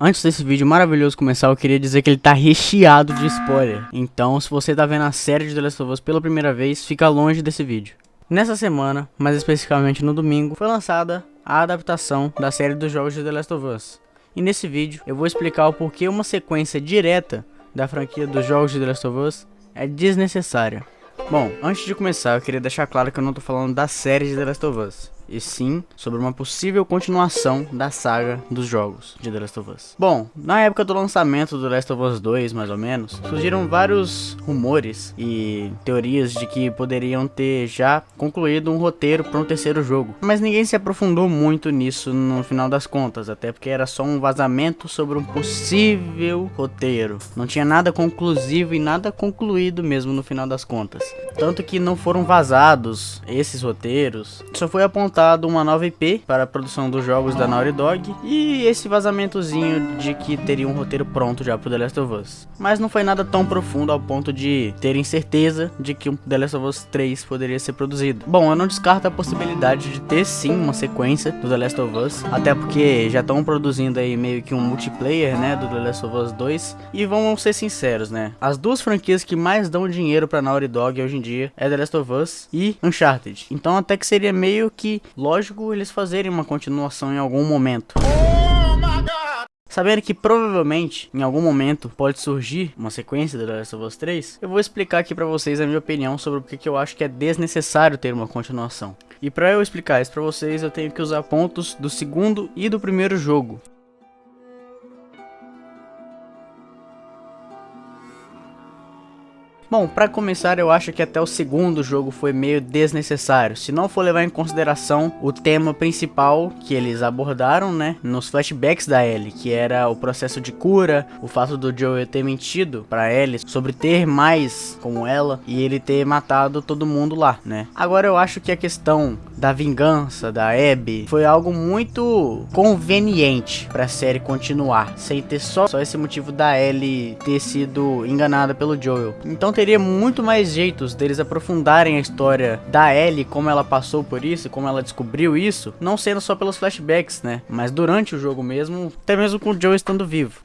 Antes desse vídeo maravilhoso começar, eu queria dizer que ele tá recheado de spoiler. Então, se você tá vendo a série de The Last of Us pela primeira vez, fica longe desse vídeo. Nessa semana, mais especificamente no domingo, foi lançada a adaptação da série dos jogos de The Last of Us. E nesse vídeo, eu vou explicar o porquê uma sequência direta da franquia dos jogos de The Last of Us é desnecessária. Bom, antes de começar, eu queria deixar claro que eu não tô falando da série de The Last of Us e sim sobre uma possível continuação da saga dos jogos de The Last of Us. Bom, na época do lançamento do Last of Us 2, mais ou menos, surgiram vários rumores e teorias de que poderiam ter já concluído um roteiro para um terceiro jogo, mas ninguém se aprofundou muito nisso no final das contas, até porque era só um vazamento sobre um possível roteiro. Não tinha nada conclusivo e nada concluído mesmo no final das contas. Tanto que não foram vazados esses roteiros, só foi apontado uma nova IP para a produção dos jogos da Naughty Dog e esse vazamentozinho de que teria um roteiro pronto já pro The Last of Us. Mas não foi nada tão profundo ao ponto de terem certeza de que um The Last of Us 3 poderia ser produzido. Bom, eu não descarto a possibilidade de ter sim uma sequência do The Last of Us, até porque já estão produzindo aí meio que um multiplayer, né, do The Last of Us 2. E vamos ser sinceros, né, as duas franquias que mais dão dinheiro pra Naughty Dog hoje em dia é The Last of Us e Uncharted. Então até que seria meio que lógico eles fazerem uma continuação em algum momento. Sabendo que provavelmente, em algum momento, pode surgir uma sequência do The Last of Us 3, eu vou explicar aqui pra vocês a minha opinião sobre porque que eu acho que é desnecessário ter uma continuação. E pra eu explicar isso pra vocês, eu tenho que usar pontos do segundo e do primeiro jogo. Bom, para começar, eu acho que até o segundo jogo foi meio desnecessário. Se não for levar em consideração o tema principal que eles abordaram, né, nos flashbacks da Ellie, que era o processo de cura, o fato do Joel ter mentido para Ellie sobre ter mais como ela e ele ter matado todo mundo lá, né? Agora eu acho que a questão da vingança da Abby foi algo muito conveniente para a série continuar, sem ter só, só esse motivo da Ellie ter sido enganada pelo Joel. Então teria muito mais jeitos deles aprofundarem a história da Ellie, como ela passou por isso, como ela descobriu isso, não sendo só pelos flashbacks, né? Mas durante o jogo mesmo, até mesmo com o Joe estando vivo.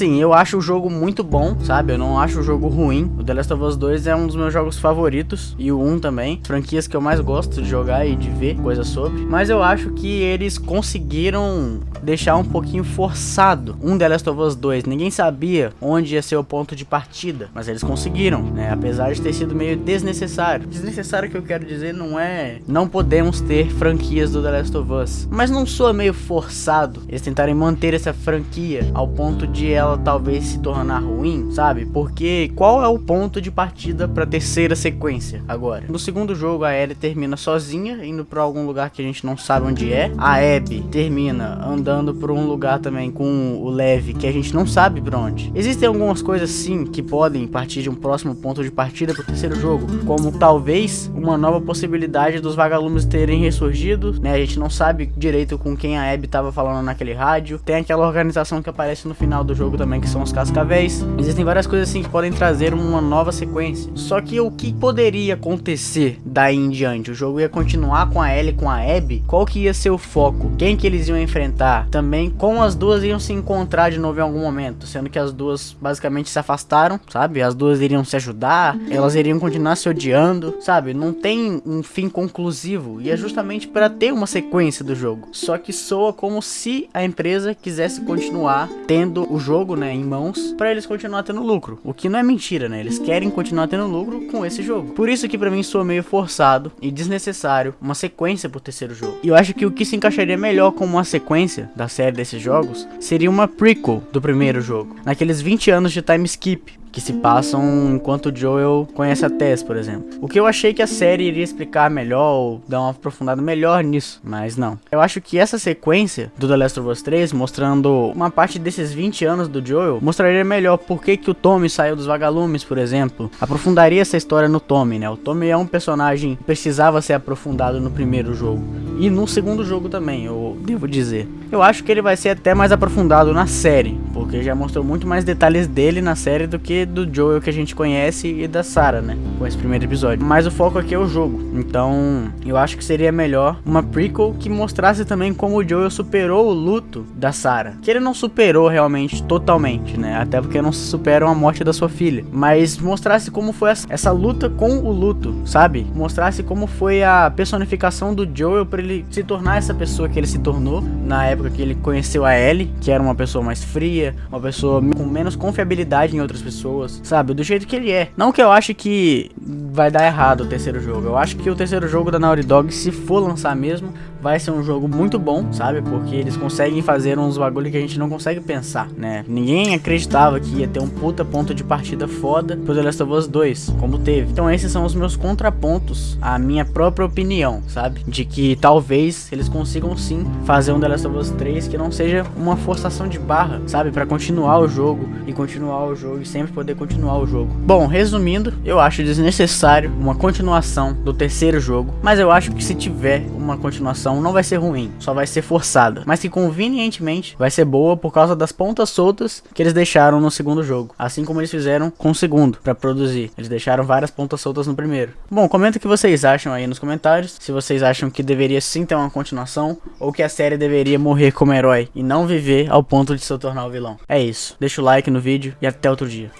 Sim, eu acho o jogo muito bom, sabe? Eu não acho o jogo ruim. O The Last of Us 2 é um dos meus jogos favoritos. E o 1 também. Franquias que eu mais gosto de jogar e de ver coisas sobre. Mas eu acho que eles conseguiram deixar um pouquinho forçado um The Last of Us 2. Ninguém sabia onde ia ser o ponto de partida. Mas eles conseguiram, né? Apesar de ter sido meio desnecessário. Desnecessário que eu quero dizer não é... Não podemos ter franquias do The Last of Us. Mas não soa meio forçado eles tentarem manter essa franquia ao ponto de ela talvez se tornar ruim, sabe? Porque qual é o ponto de partida para terceira sequência agora? No segundo jogo a Ellie termina sozinha, indo para algum lugar que a gente não sabe onde é. A Abby termina andando por um lugar também com o Levi que a gente não sabe para onde. Existem algumas coisas sim que podem partir de um próximo ponto de partida para o terceiro jogo, como talvez uma nova possibilidade dos vagalumes terem ressurgido, né? A gente não sabe direito com quem a Abby estava falando naquele rádio. Tem aquela organização que aparece no final do jogo jogo também, que são os cascavéis. Existem várias coisas assim que podem trazer uma nova sequência. Só que o que poderia acontecer daí em diante? O jogo ia continuar com a Ellie com a Abby? Qual que ia ser o foco? Quem que eles iam enfrentar? Também como as duas iam se encontrar de novo em algum momento, sendo que as duas basicamente se afastaram, sabe? As duas iriam se ajudar, elas iriam continuar se odiando, sabe? Não tem um fim conclusivo e é justamente para ter uma sequência do jogo. Só que soa como se a empresa quisesse continuar tendo o jogo jogo, né, em mãos, para eles continuar tendo lucro. O que não é mentira, né? Eles querem continuar tendo lucro com esse jogo. Por isso que para mim soa meio forçado e desnecessário uma sequência pro terceiro jogo. E eu acho que o que se encaixaria melhor como uma sequência da série desses jogos seria uma prequel do primeiro jogo. Naqueles 20 anos de time skip, que se passam enquanto Joel conhece a Tess, por exemplo. O que eu achei que a série iria explicar melhor ou dar uma aprofundada melhor nisso, mas não. Eu acho que essa sequência do The Last of Us 3, mostrando uma parte desses 20 anos do Joel, mostraria melhor por que, que o Tommy saiu dos vagalumes, por exemplo. Aprofundaria essa história no Tommy, né? O Tommy é um personagem que precisava ser aprofundado no primeiro jogo. E no segundo jogo também, eu devo dizer. Eu acho que ele vai ser até mais aprofundado na série, porque já mostrou muito mais detalhes dele na série do que do Joel que a gente conhece e da Sarah, né? Com esse primeiro episódio. Mas o foco aqui é o jogo. Então, eu acho que seria melhor uma prequel que mostrasse também como o Joel superou o luto da Sarah. Que ele não superou realmente totalmente, né? Até porque não se superam a morte da sua filha. Mas mostrasse como foi essa luta com o luto, sabe? Mostrasse como foi a personificação do Joel para ele se tornar essa pessoa que ele se tornou na época que ele conheceu a Ellie, que era uma pessoa mais fria, uma pessoa com menos confiabilidade em outras pessoas, sabe? Do jeito que ele é. Não que eu ache que vai dar errado o terceiro jogo. Eu acho que o terceiro jogo da Naughty Dog, se for lançar mesmo, vai ser um jogo muito bom, sabe? Porque eles conseguem fazer uns bagulho que a gente não consegue pensar, né? Ninguém acreditava que ia ter um puta ponto de partida foda pro The Last of Us 2, como teve. Então esses são os meus contrapontos à minha própria opinião, sabe? De que talvez eles consigam sim fazer um The Last of Us 3 que não seja uma forçação de barra, sabe? Para continuar o jogo e continuar o jogo e sempre poder continuar o jogo. Bom, resumindo, eu acho desnecessário uma continuação do terceiro jogo, mas eu acho que se tiver uma continuação não vai ser ruim, só vai ser forçada, mas que convenientemente vai ser boa por causa das pontas soltas que eles deixaram no segundo jogo, assim como eles fizeram com o segundo para produzir. Eles deixaram várias pontas soltas no primeiro. Bom, comenta o que vocês acham aí nos comentários, se vocês acham que deveria sim ter uma continuação ou que a série deveria morrer como herói e não viver ao ponto de se tornar o vilão. É isso. Deixa o like no vídeo e até outro dia.